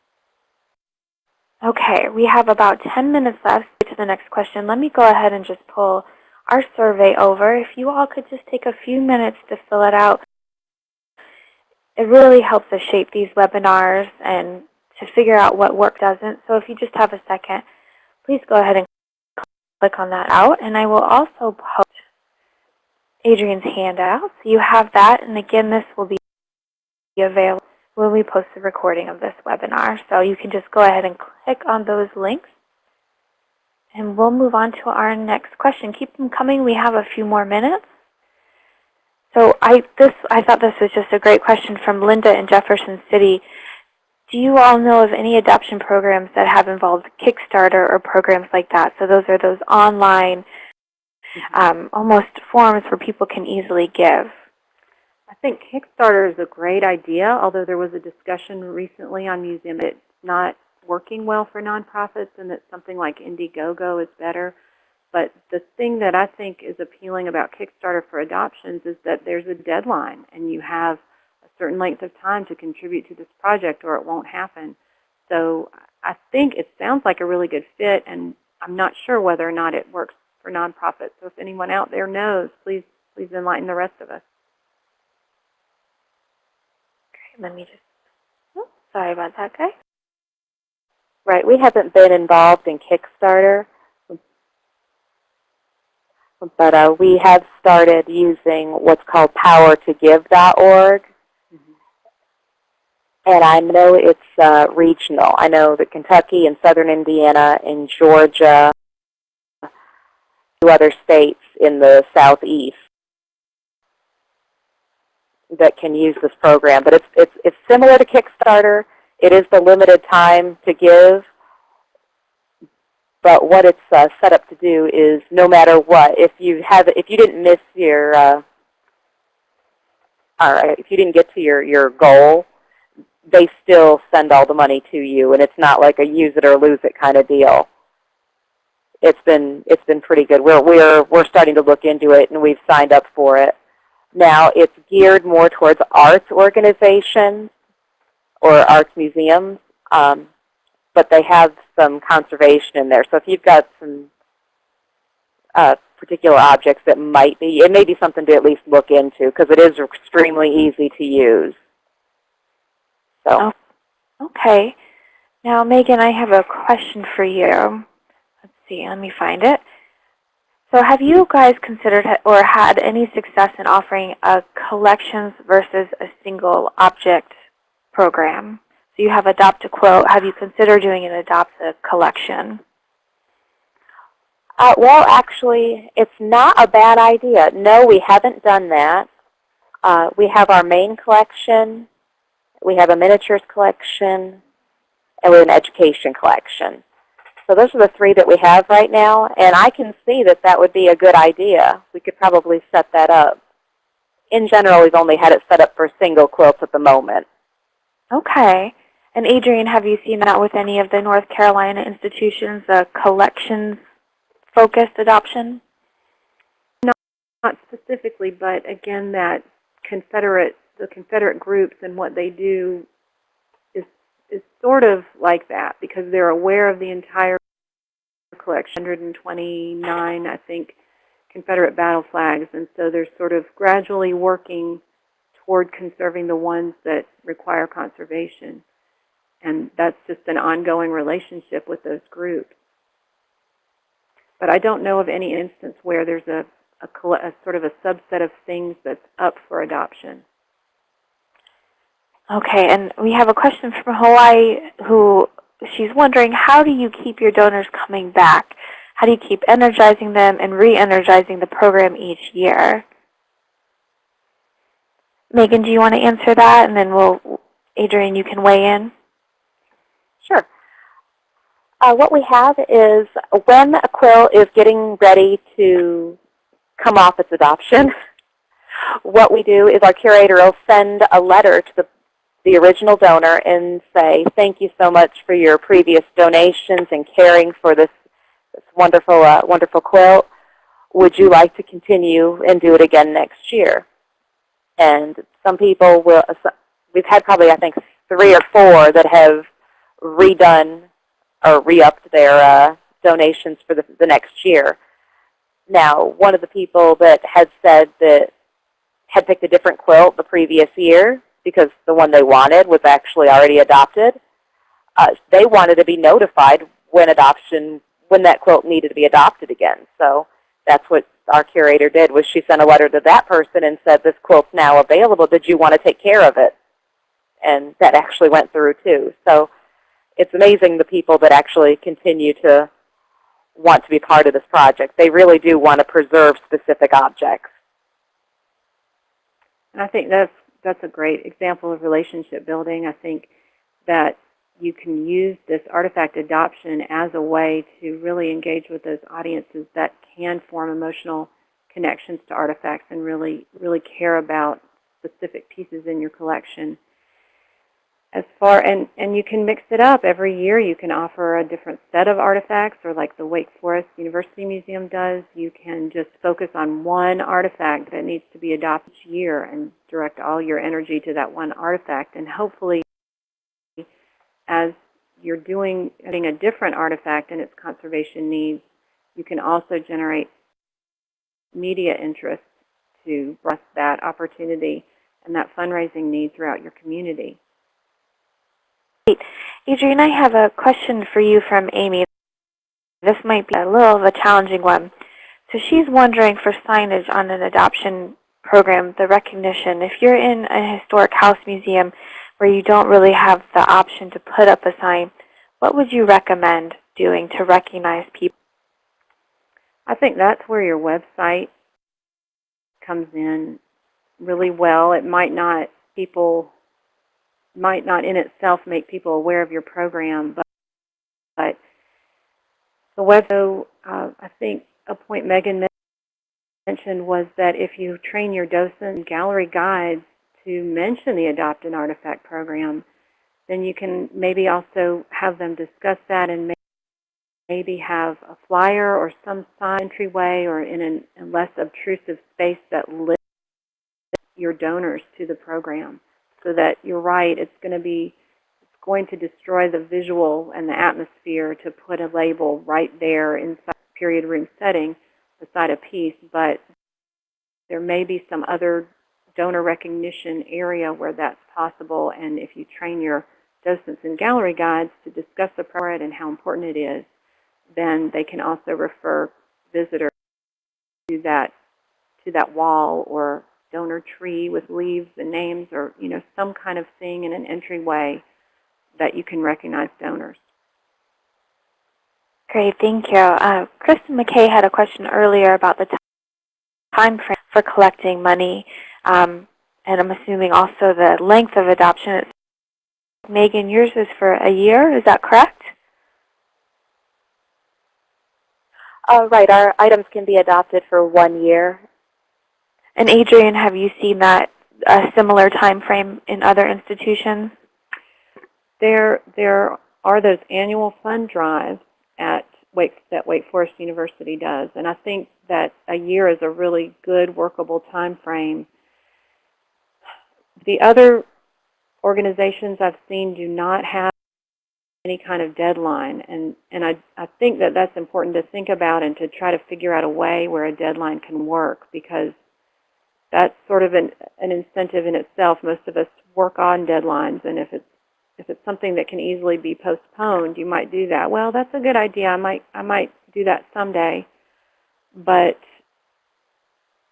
Okay, we have about 10 minutes left to the next question. Let me go ahead and just pull our survey over. If you all could just take a few minutes to fill it out. It really helps us shape these webinars and to figure out what work doesn't. So if you just have a second, please go ahead and click on that out. And I will also post Adrienne's handout. So you have that. And again, this will be available when we post the recording of this webinar. So you can just go ahead and click on those links. And we'll move on to our next question. Keep them coming. We have a few more minutes. So I, this, I thought this was just a great question from Linda in Jefferson City. Do you all know of any adoption programs that have involved Kickstarter or programs like that? So those are those online, um, almost forums where people can easily give. I think Kickstarter is a great idea, although there was a discussion recently on museum it's not working well for nonprofits and that something like Indiegogo is better. But the thing that I think is appealing about Kickstarter for adoptions is that there's a deadline and you have a certain length of time to contribute to this project or it won't happen. So I think it sounds like a really good fit and I'm not sure whether or not it works for nonprofits. So if anyone out there knows, please please enlighten the rest of us. Let me just, oh, sorry about that, guys. Right, we haven't been involved in Kickstarter, but uh, we have started using what's called power2give.org. And I know it's uh, regional. I know that Kentucky and southern Indiana and Georgia, two other states in the southeast that can use this program. But it's, it's, it's similar to Kickstarter. It is the limited time to give. But what it's uh, set up to do is no matter what, if you have, if you didn't miss your, uh, or if you didn't get to your, your goal, they still send all the money to you, and it's not like a use it or lose it kind of deal. It's been it's been pretty good. We're we're we're starting to look into it, and we've signed up for it. Now it's geared more towards arts organizations or arts museums, um, but they have some conservation in there. So if you've got some uh, particular objects that might be, it may be something to at least look into because it is extremely easy to use. So. Oh, okay. Now, Megan, I have a question for you. Let's see, let me find it. So have you guys considered or had any success in offering a collections versus a single object program? So you have Adopt a Quilt. Have you considered doing an Adopt a Collection? Uh, well, actually, it's not a bad idea. No, we haven't done that. Uh, we have our main collection, we have a miniatures collection, and we have an education collection. So those are the three that we have right now, and I can see that that would be a good idea. We could probably set that up. In general, we've only had it set up for single quilts at the moment. Okay. And Adrienne, have you seen that with any of the North Carolina institutions, the collections-focused adoption? Not specifically, but again, that Confederate, the Confederate groups and what they do is sort of like that because they're aware of the entire collection, 129, I think, Confederate battle flags, and so they're sort of gradually working toward conserving the ones that require conservation. And that's just an ongoing relationship with those groups. But I don't know of any instance where there's a, a, a sort of a subset of things that's up for adoption. Okay, and we have a question from Hawaii who she's wondering, how do you keep your donors coming back? How do you keep energizing them and re-energizing the program each year? Megan, do you want to answer that? And then we'll, Adrienne, you can weigh in. Sure. Uh, what we have is when a quill is getting ready to come off its adoption, what we do is our curator will send a letter to the, the original donor and say, thank you so much for your previous donations and caring for this, this wonderful, uh, wonderful quilt. Would you like to continue and do it again next year? And some people will, we've had probably, I think, three or four that have redone or re-upped their uh, donations for the, the next year. Now, one of the people that had said that had picked a different quilt the previous year because the one they wanted was actually already adopted, uh, they wanted to be notified when adoption, when that quilt needed to be adopted again. So that's what our curator did was she sent a letter to that person and said, this quilt's now available. Did you want to take care of it? And that actually went through too. So it's amazing the people that actually continue to want to be part of this project. They really do want to preserve specific objects. And I think that's that's a great example of relationship building. I think that you can use this artifact adoption as a way to really engage with those audiences that can form emotional connections to artifacts and really, really care about specific pieces in your collection. As far and and you can mix it up every year. You can offer a different set of artifacts, or like the Wake Forest University Museum does. You can just focus on one artifact that needs to be adopted each year and direct all your energy to that one artifact. And hopefully, as you're doing getting a different artifact and its conservation needs, you can also generate media interest to breast that opportunity and that fundraising need throughout your community. Adrienne, I have a question for you from Amy. This might be a little of a challenging one. So she's wondering for signage on an adoption program, the recognition. If you're in a historic house museum where you don't really have the option to put up a sign, what would you recommend doing to recognize people? I think that's where your website comes in really well. It might not people might not in itself make people aware of your program, but, but the web, so, uh, I think a point Megan mentioned was that if you train your docent gallery guides to mention the Adopt an Artifact program, then you can maybe also have them discuss that and maybe have a flyer or some sign entryway or in an, a less obtrusive space that lists your donors to the program so that you're right, it's going to be it's going to destroy the visual and the atmosphere to put a label right there inside the period room setting beside a piece, but there may be some other donor recognition area where that's possible, and if you train your docents and gallery guides to discuss the program and how important it is, then they can also refer visitors to that to that wall or donor tree with leaves and names or, you know, some kind of thing in an entryway that you can recognize donors. Great, thank you. Uh, Kristen McKay had a question earlier about the time frame for collecting money, um, and I'm assuming also the length of adoption. Megan, yours is for a year, is that correct? Uh, right, our items can be adopted for one year. And Adrienne, have you seen that a similar time frame in other institutions? There, there are those annual fund drives at Wake, that Wake Forest University does, and I think that a year is a really good workable time frame. The other organizations I've seen do not have any kind of deadline, and, and I, I think that that's important to think about and to try to figure out a way where a deadline can work, because that's sort of an, an incentive in itself. Most of us work on deadlines, and if it's if it's something that can easily be postponed, you might do that. Well, that's a good idea. I might I might do that someday, but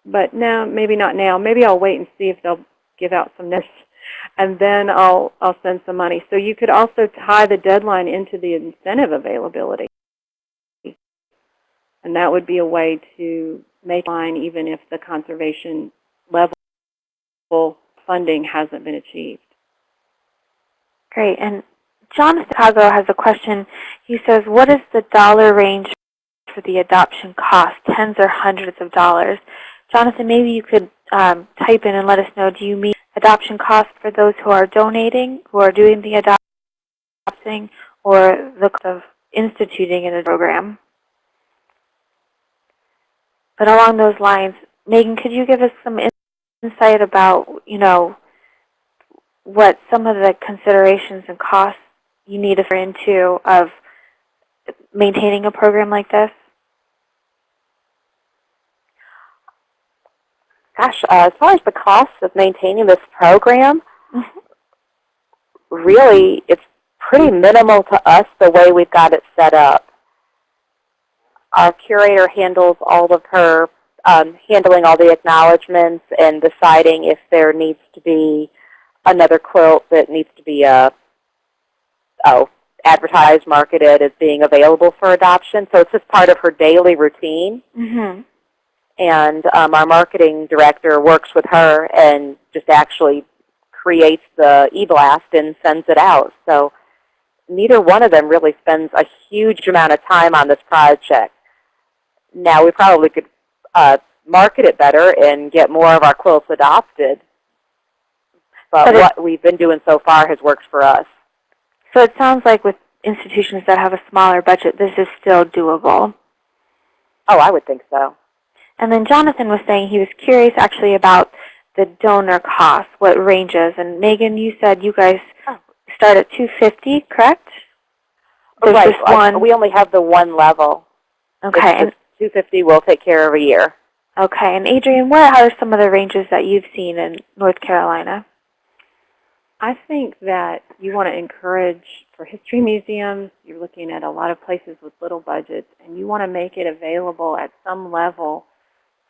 but now maybe not now. Maybe I'll wait and see if they'll give out some notice, and then I'll I'll send some money. So you could also tie the deadline into the incentive availability, and that would be a way to make line even if the conservation level funding hasn't been achieved. Great. And John Chicago has a question. He says, what is the dollar range for the adoption cost, tens or hundreds of dollars? Jonathan, maybe you could um, type in and let us know, do you mean adoption cost for those who are donating, who are doing the adopting, or the cost of instituting in a program? But along those lines, Megan, could you give us some insight about, you know, what some of the considerations and costs you need to factor into of maintaining a program like this? Gosh, uh, as far as the costs of maintaining this program, really it's pretty minimal to us the way we've got it set up. Our curator handles all of her, um, handling all the acknowledgments and deciding if there needs to be another quilt that needs to be uh, oh, advertised, marketed as being available for adoption. So it's just part of her daily routine. Mm-hmm. And um, our marketing director works with her and just actually creates the e-blast and sends it out. So neither one of them really spends a huge amount of time on this project. Now we probably could uh, market it better and get more of our quilts adopted. But, But what we've been doing so far has worked for us. So it sounds like with institutions that have a smaller budget, this is still doable. Oh, I would think so. And then Jonathan was saying he was curious actually about the donor cost, what ranges. And Megan, you said you guys Oh. start at 250, correct? There's right. just one. We only have the one level. Okay. And, It's just 250 will take care of a year. okay. And Adrienne, what are some of the ranges that you've seen in North Carolina? I think that you want to encourage, for history museums, you're looking at a lot of places with little budgets, and you want to make it available at some level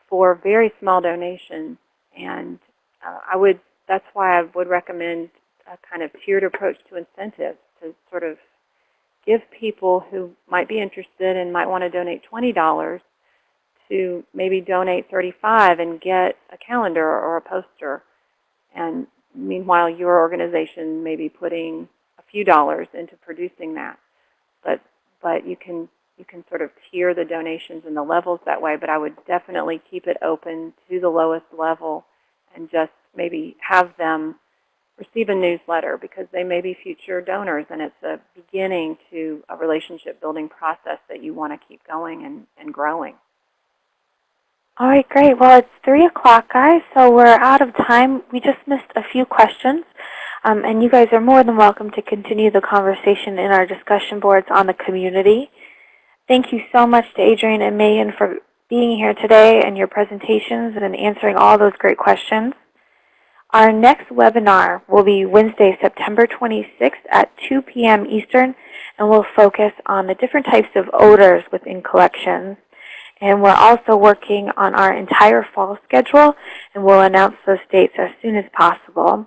for very small donations. And uh, I would, that's why I would recommend a kind of tiered approach to incentives to sort of give people who might be interested and might want to donate $20 to maybe donate 35 and get a calendar or a poster. And meanwhile, your organization may be putting a few dollars into producing that. But but you can you can sort of tier the donations and the levels that way. But I would definitely keep it open to the lowest level and just maybe have them receive a newsletter because they may be future donors and it's a beginning to a relationship building process that you want to keep going and, and growing. All right, great. Well, it's 3 o'clock, guys, so we're out of time. We just missed a few questions. Um, and you guys are more than welcome to continue the conversation in our discussion boards on the community. Thank you so much to Adrienne and Megan for being here today and your presentations and answering all those great questions. Our next webinar will be Wednesday, September 26th at 2 p.m. Eastern, and we'll focus on the different types of odors within collections. And we're also working on our entire fall schedule, and we'll announce those dates as soon as possible.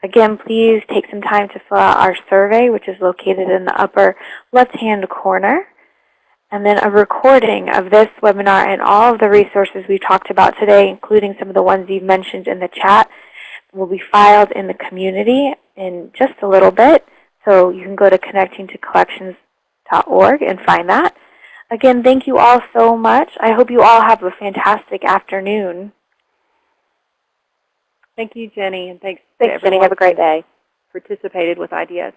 Again, please take some time to fill out our survey, which is located in the upper left-hand corner. And then a recording of this webinar and all of the resources we talked about today, including some of the ones you've mentioned in the chat, will be filed in the community in just a little bit. So you can go to connectingtocollections.org and find that. Again, thank you all so much. I hope you all have a fantastic afternoon. Thank you, Jenny, and thanks, Thanks, Jenny. Have a great day. participated with ideas.